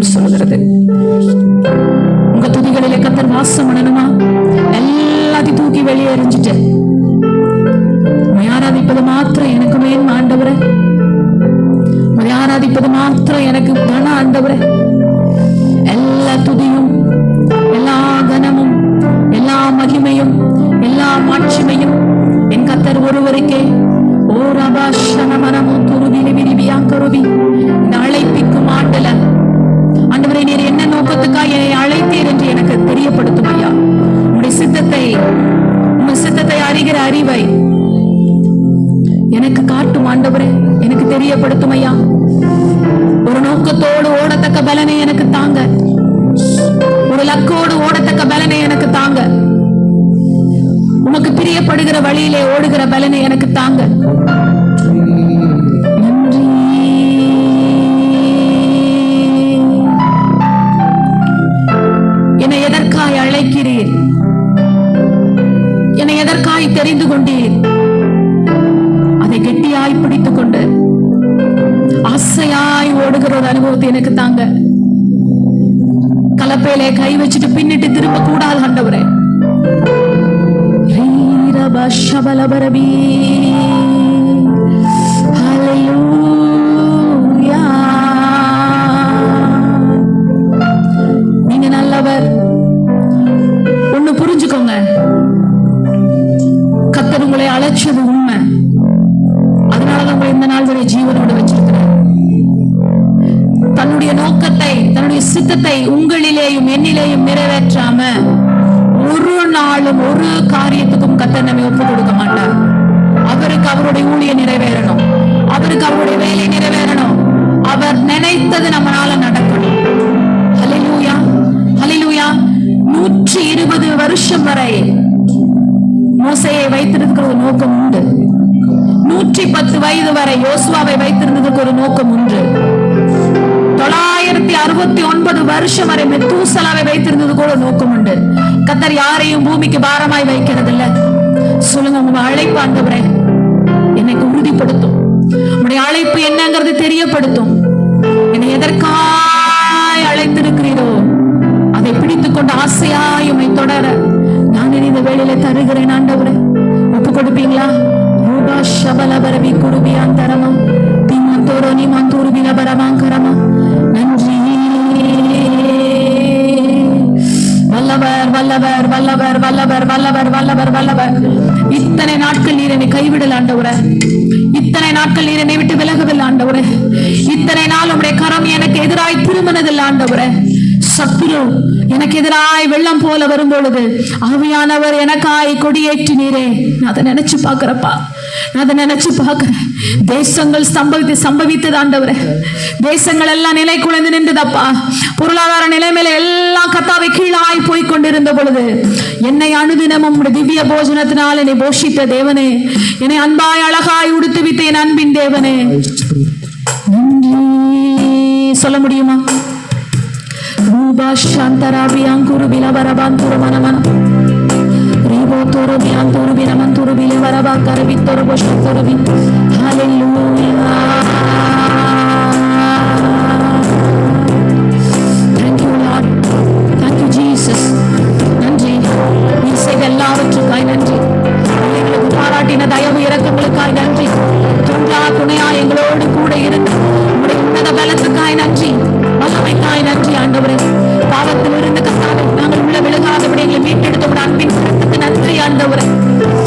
வேதம் சொல்கிறது உங்க துதிகளிலே கத்தர் வாசம் பண்ணணுமா எல்லாத்தையும் தூக்கி வெளியே எரிஞ்சிட்டு ஆராதிப்பது மாத்திரம் எனக்கு மேன் ஆண்டவரே. உம்மை ஆராதிப்பது மாத்திரம் எனக்கு பண ஆண்டவரே. எல்லா துதியும் எல்லா கனமும் எல்லா மகிமையும் எல்லா மாட்சிமையும் என் கத்தர் ஒருவருக்கே. ஓர் அபாஷன மனமும் துருவி விரிவியா கருவி இந்த அழைப்பிக்கும் ஆண்டல நோக்கத்துக்காக என்னை அழைத்தீர் என்று எனக்கு தெரியப்படுத்தும் ஐயா உடைய சித்தத்தை உங்க சித்தத்தை அறிகிற அறிவை எனக்கு காட்டும் ஆண்டவரே எனக்கு தெரியப்படுத்தும் ஐயா ஒரு நோக்கத்தோடு ஓடத்தக்க பலனை எனக்கு தாங்க. ஒரு லக்கோடு ஓடத்தக்க பலனை எனக்கு தாங்க. உமக்கு பிரியப்படுகிற வழியிலே ஓடுகிற பலனை எனக்கு தாங்க. தெரிந்து கொண்டீர். அதை கெட்டியாய் பிடித்துக் கொண்டு ஆசையாய் ஓடுகிற ஒரு அனுபவத்தை எனக்கு தாங்க. கலப்பையில கை வச்சுட்டு பின்னிட்டு திரும்ப கூடாது கண்டவரே. ரீரப ஷபலபரபி. ஒரு காரியத்துக்கும் கத்தர் நம்மை ஒப்பு கொடுக்க மாட்டார். அவருக்கு அவருடைய ஊழிய நிறைவேறணும். அவருக்கு அவருடைய வேலை நிறைவேறணும். அவர் நினைத்தது நம்மளால நடக்கணும். நூற்றி இருபது வருஷம் வரை மோசையை வைத்திருக்கிற ஒரு நோக்கம் உண்டு. நூற்றி பத்து வயது வரை யோசுவாவை வைத்திருந்ததுக்கு ஒரு நோக்கம் உண்டு. தொள்ளாயிரத்தி அறுபத்தி ஒன்பது வருஷம் வரை மெத்தூசலாவை வைத்திருந்தது கூட நோக்கம் உண்டு. கத்தர் யாரையும் பூமிக்கு பாரமாய் வைக்கிறது இல்ல சொல்லுங்க உங்க அழைப்பு ஆண்டவரே என்னை உறுதிப்படுத்தும். உங்களுடைய அழைப்பு என்னங்கிறது தெரியப்படுத்தும். என்னை எதற்காய் அழைத்திருக்கிறீரோ அதை பிடித்துக் கொண்டு ஆசையாய் உம்மை தொடர நான் இந்த வேலையில தருகிறேன் ஆண்டவரே. ஒப்பு கொடுப்பீங்களா? ரூபா சபல பரவி குருபியாந்தரமா திமந்தோரோ நிமந்தூரு விலபரமாங்கரமா நன்றி. வல்லவர் வல்லவர் வல்லவர் வல்லவர் வல்லவர் வல்லவர் வல்லவர். இத்தனை நாட்கள் நீர் என்னை கைவிடல் ஆண்டவரே. இத்தனை நாட்கள் நீர் என்னை விட்டு விலகவில்லை ஆண்டவரே. இத்தனை நாள் உடைய கரம் எனக்கு எதிராய் திருமணதில் ஆண்டவரே. சத்துரு எனக்கு எதிராய் வெள்ளம் போல வரும் பொழுது ஆவியானவர் எனக்காய் கொடியேற்றினீரே நான் அதை நினைச்சு பாக்குறப்பா அதை நினைச்சு பார்க்கிறேன். தேசங்கள் சம்பவித்து சம்பவித்தது ஆண்டவரே. தேசங்கள் எல்லாம் நிலை குலைந்து நின்றதப்பா. பொருளாதார நிலைமையில எல்லாம் கத்தாவை கீழாய் போய் கொண்டிருந்த பொழுது என்னை அணுதினமும் திவ்ய போஜனத்தினால் என்னை போஷித்த தேவனே. என்னை அன்பாய் அழகாய் உடுத்து வித்த என் அன்பின் தேவனே. சொல்ல முடியுமா? ரூபா சாந்தராபியாங்குரு விலவரபான் பிலவரபாந்துரு Thank you Lord. Thank you Jesus. நன்றி. நீ செய்த எல்லாவற்றுக்காய் நன்றி. எங்களுக்கு பாராட்டின தயவு இரக்கங்களுக்காய் நன்றி. துண்டா துணையா எங்களோடு கூட இருந்து உன்னத பலத்துக்காய் நன்றி. வல்லமைக்காய் நன்றி ஆண்டவரே. பாவத்தில் இருந்து கத்தாவே நாங்கள் உள்ள விலகாதபடி எங்களை மீட்டெடுத்த உடைய அன்பின் நன்றி ஆண்டவரே.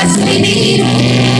das criminais.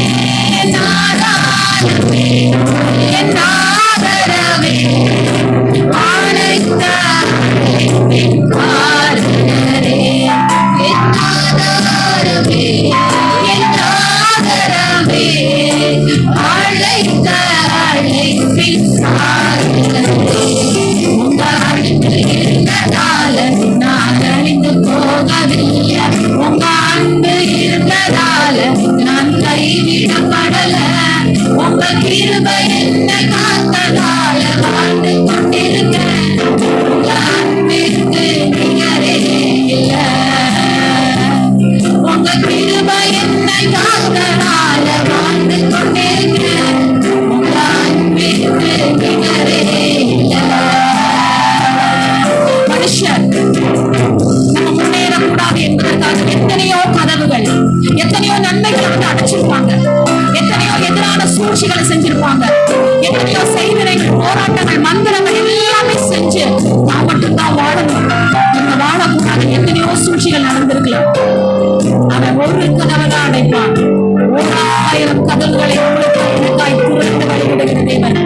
அடைப்பான் ஓர் ஆயிரம் உங்களுக்கு எனக்காய் திறந்து வழிவிடுகிற தேவன்.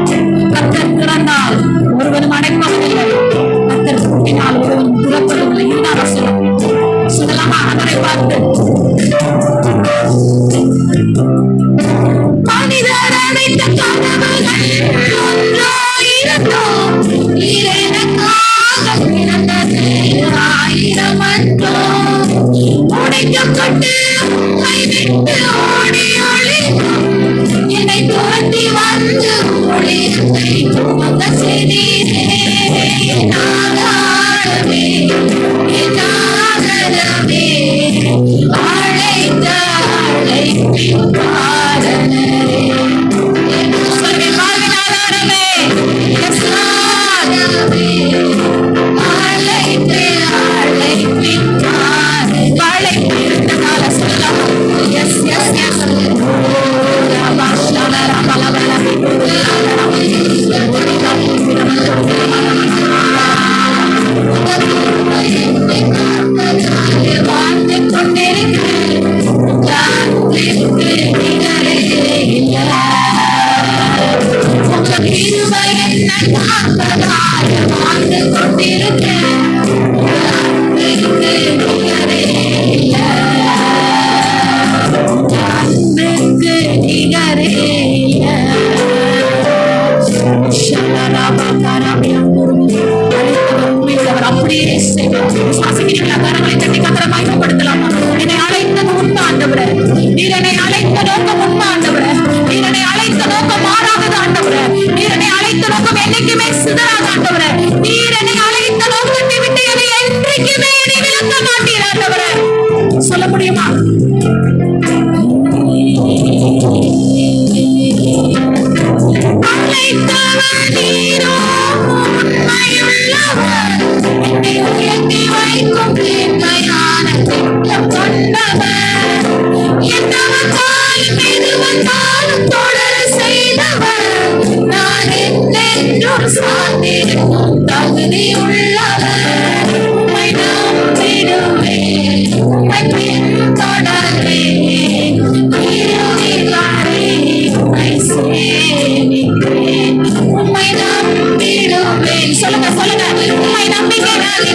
உண்மை நம்பிடுவேன் சொல்லுங்க சொல்லுங்க உண்மை நம்பிக்கை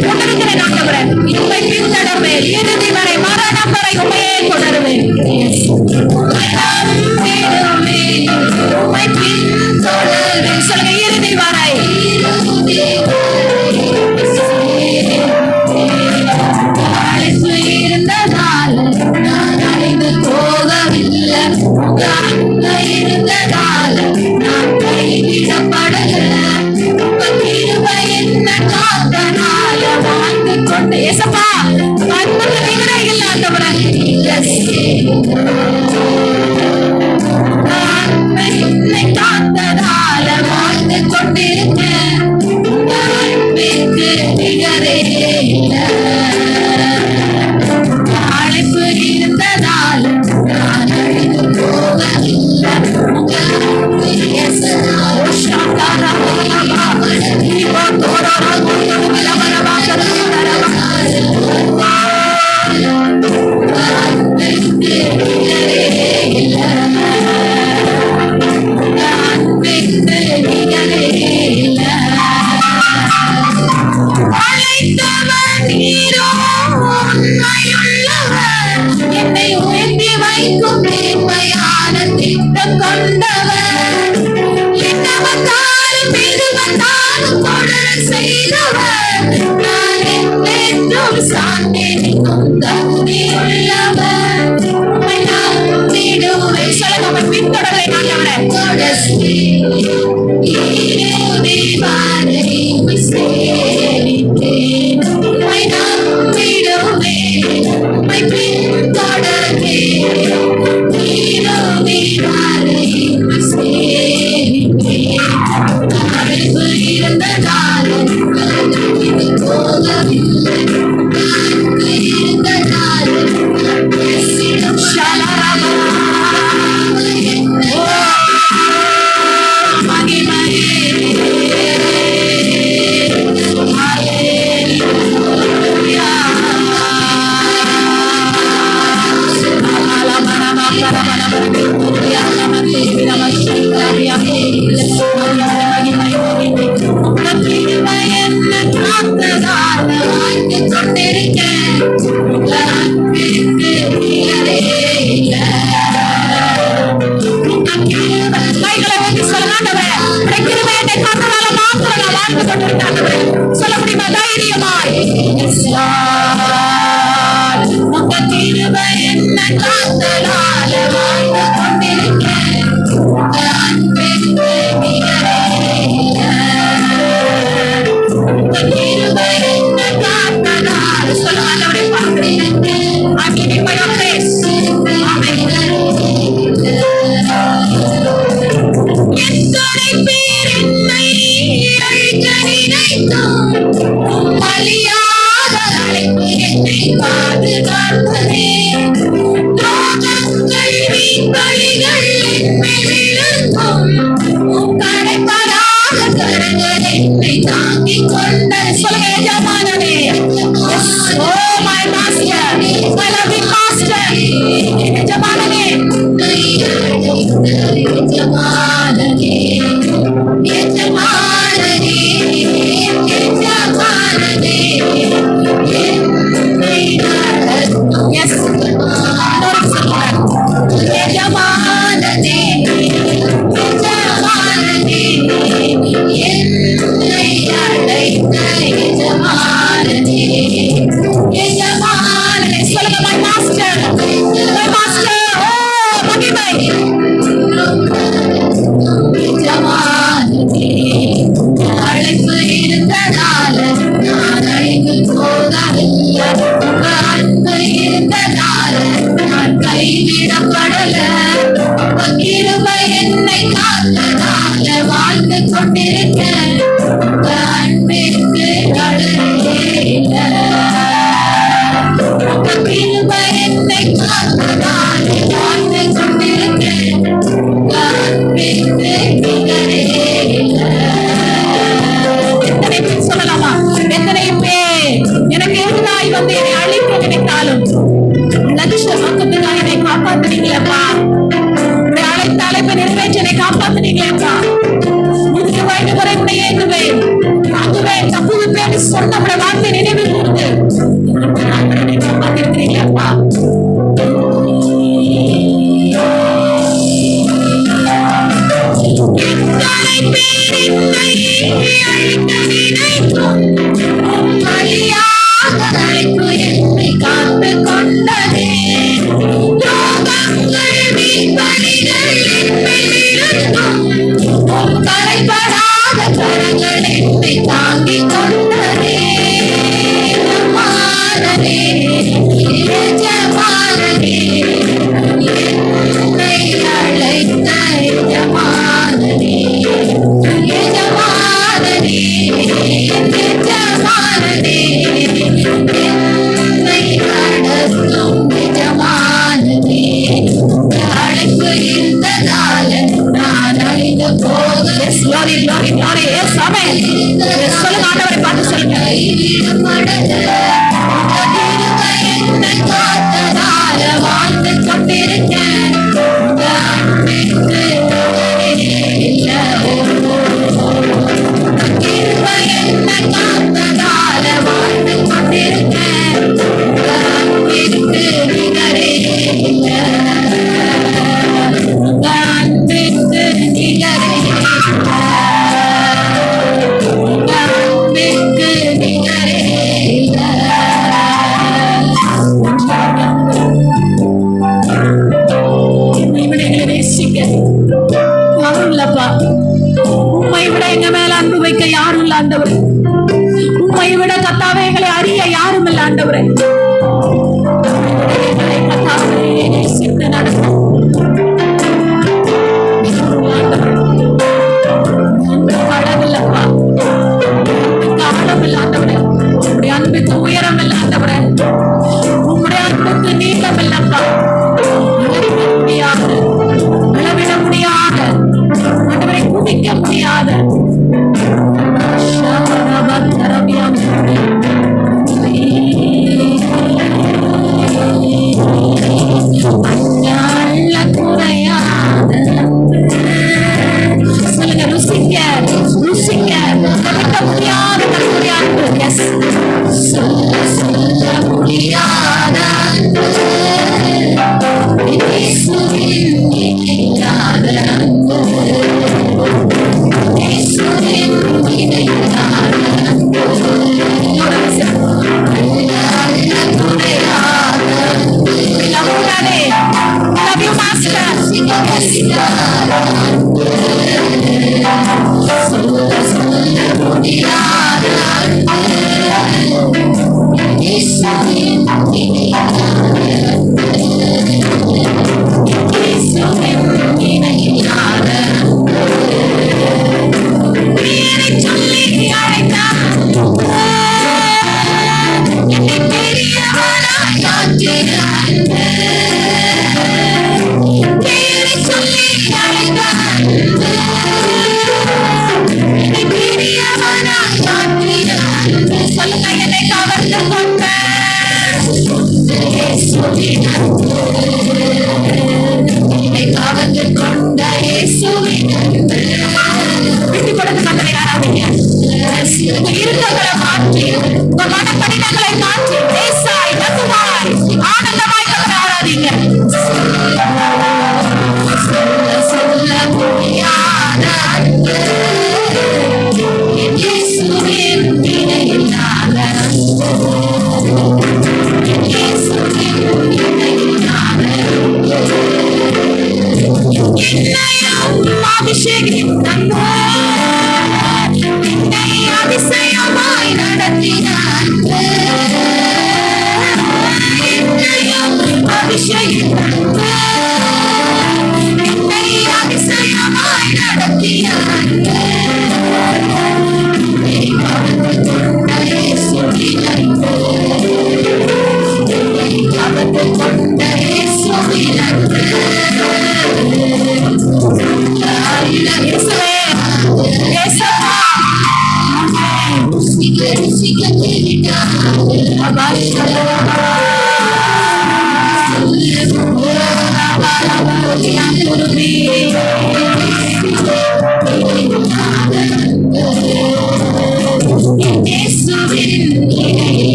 கொண்டிருக்கிறேன் ஆண்டவரன் உண்மை பின்தொடர்வேன் இறுதி வரை மரணம் வரை உண்மையே தொடருவேன் உண்மை பின்தொடர்வேன் சொல்லுங்க Yeah. Amen.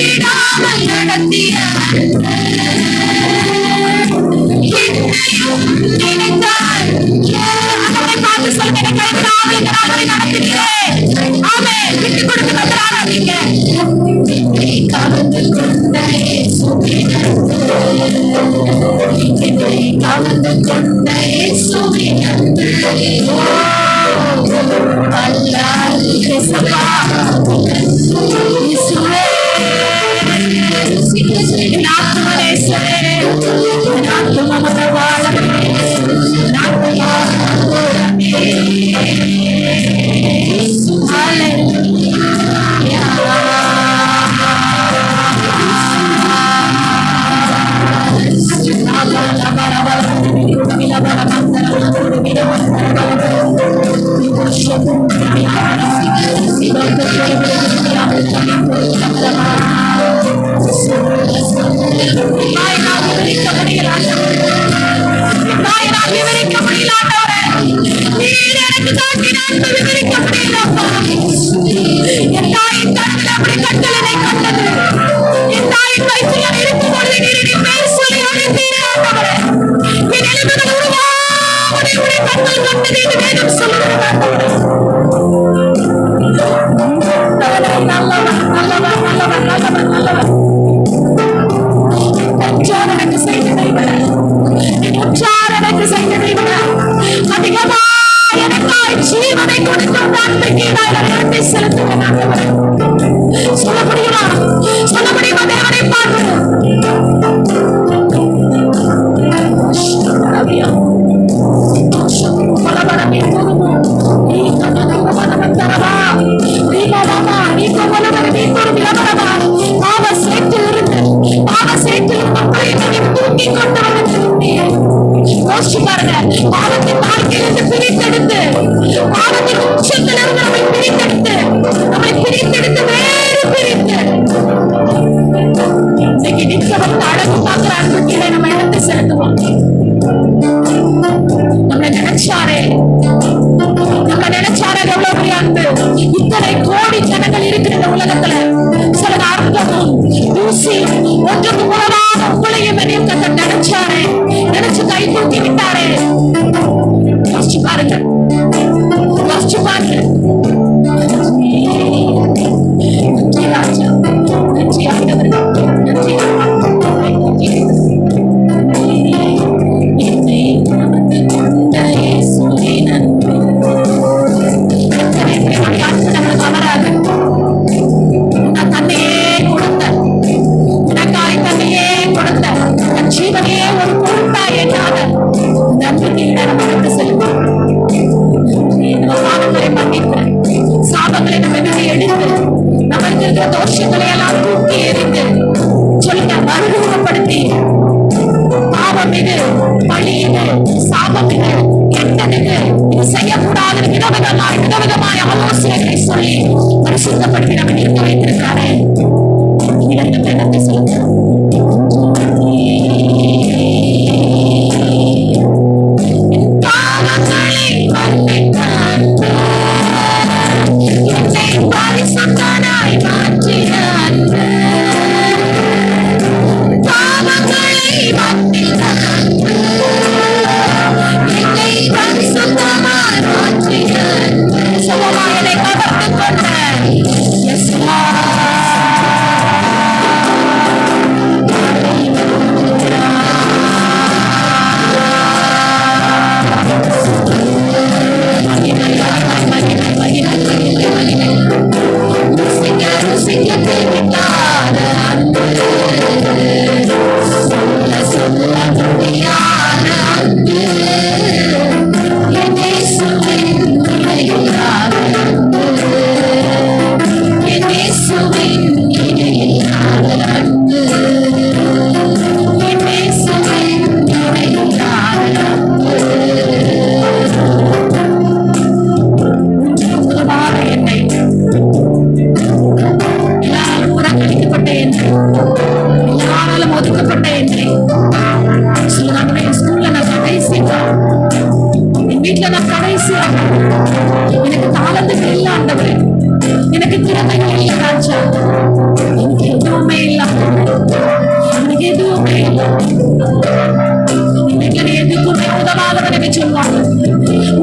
விடாமல் நடத்தியவர் என்னையும் என் தாயின் கண்ணில் அப்படி கட்டளை என் தாயின் வயிற்றில் இருக்கும் பொழுது நீரின்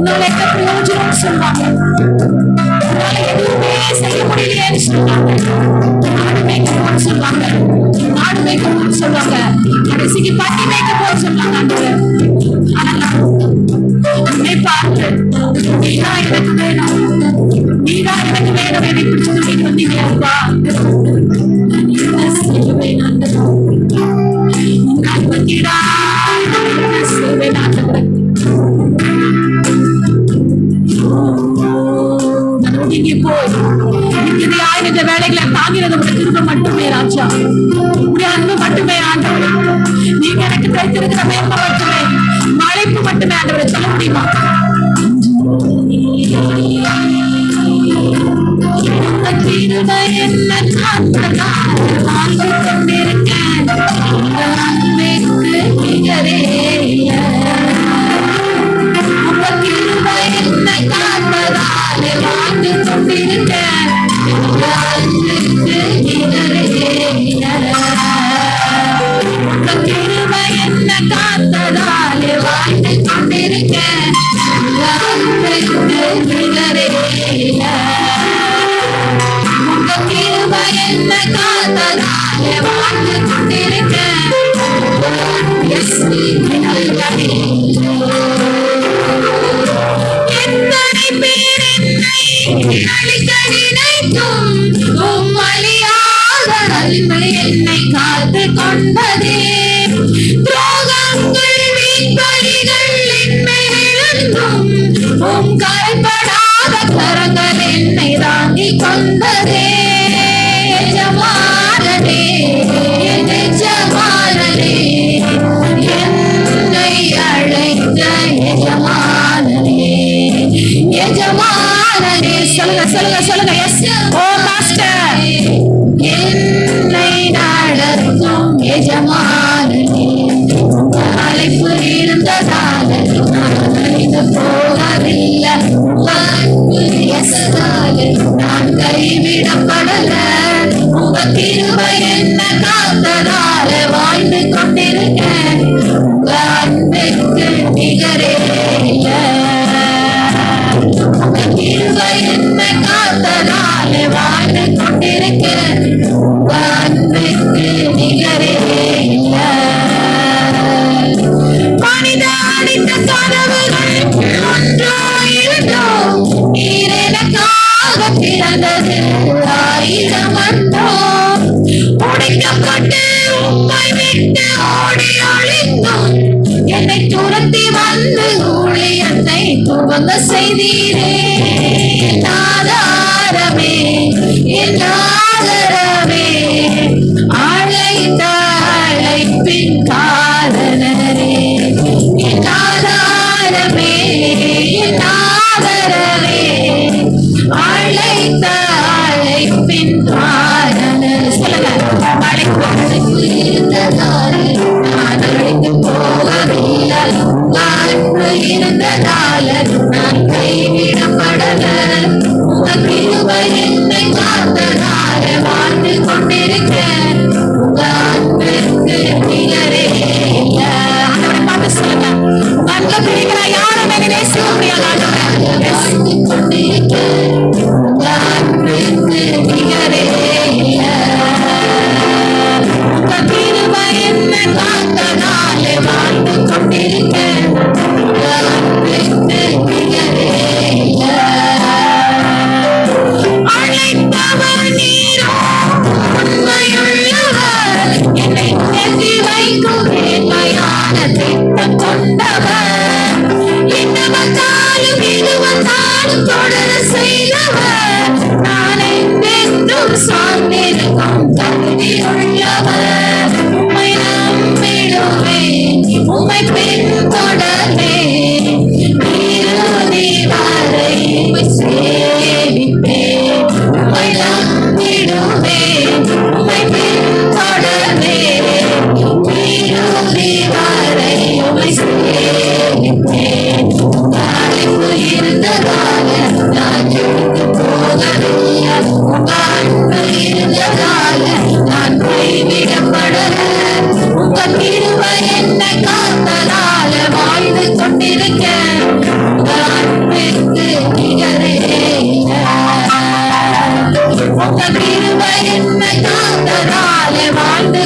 నువ్వు లెక్క ప్రయోజనం సున్నాను செய்யக்கூடிய சொல்லுவாங்க நாடு மேய்க்க போக சொல்லுவாங்க நாடு மேய்க்க போக சொல்லுவாங்க கடைசிக்கு பட்டி மேய்க்க போக சொல்லுவாங்க உன்னை பார்த்து நீதான் எனக்கு வேணும் நீதான் எனக்கு வேணும் எனக்கு பிடிச்சது நீ வந்தீங்க அப்பா வெளிச்சம் உடைய அன்பு மட்டுமே ஆண்டவர். நீங்க எனக்கு தைத்திருக்கிற மேன்மை மட்டுமே மழைப்பு மட்டுமே ஆண்டவரை. சொல்ல முடியுமா? கிருபை என்ன என்னை காத்ததாக வாழ்ந்து கொண்டிருக்கேன் எத்தனை பேர் என்னை அழிக்க கரங்கள் என்னை தாங்கிக் கொண்டதே சொல்லுங்க சொல்லுங்க சொல்லுங்க எஸ் ஓ மாஸ்டர் என்னை நாடத்தும் எஜமானே அழைப்பு இருந்ததால் நான் போகவில்லை எஸ் நான் கைவிடப்ப கத்தனாலே வாழ்ந்து கொண்டிருக்க உங்க அன்புக்கு நிகரே கிருபை என்ன கத்தனாலே வாழ்ந்து கொண்டிருக்க உங்க need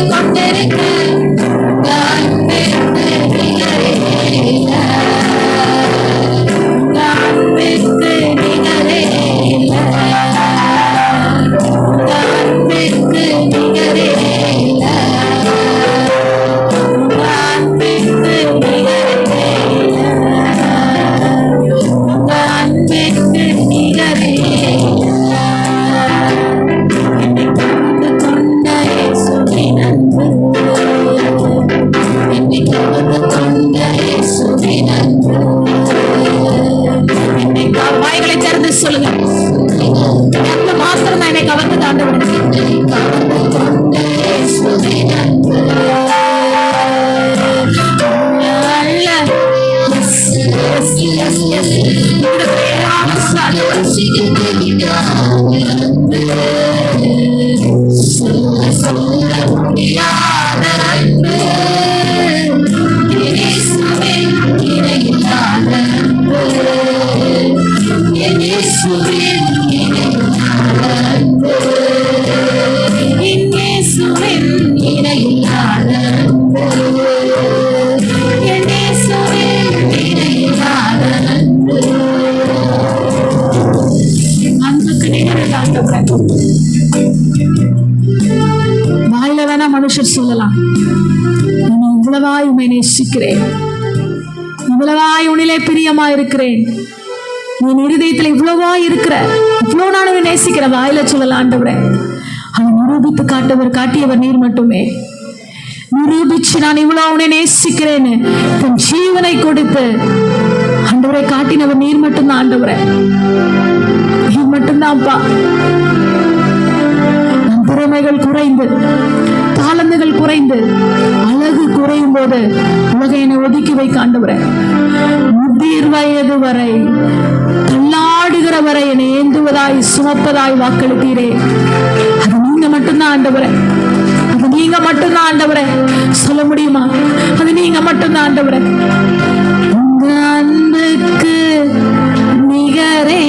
recordaré que நேசிக்கிறேன். இவ்வளவாய் உனிலே பிரியமா இருக்கிறேன். உன் இருதயத்தில் இவ்வளவா இருக்கிற இவ்வளவு நான் நேசிக்கிற வாயில சொல்லலாண்டவரை அதை நிரூபித்து காட்டவர் காட்டியவர் நீர் மட்டுமே. நிரூபிச்சு நான் இவ்வளவு அவனை நேசிக்கிறேன்னு தன் ஜீவனை கொடுத்து ஆண்டவரை காட்டினவர் நீர் மட்டும்தான் ஆண்டவரை. நீர் மட்டும்தான் மட்டும்தான்ப்பா. தாழ்மைகள் குறைந்து தாளந்துகள் குறைந்து அழகு குறையும் போது உலக என்னை ஒதுக்கி வைக்க ஆண்டவரேன் முதிர் வயது வரை தள்ளாடுகிற வரை என்னை ஏந்துவதாய் சுமப்பதாய் வாக்களித்தீரே. அது நீங்க மட்டும்தான் ஆண்டவரேன் அது நீங்க மட்டும்தான் ஆண்டவரே. சொல்ல முடியுமா? அது நீங்க மட்டும்தான் ஆண்டவரே. உங்க அன்புக்கு நிகரே.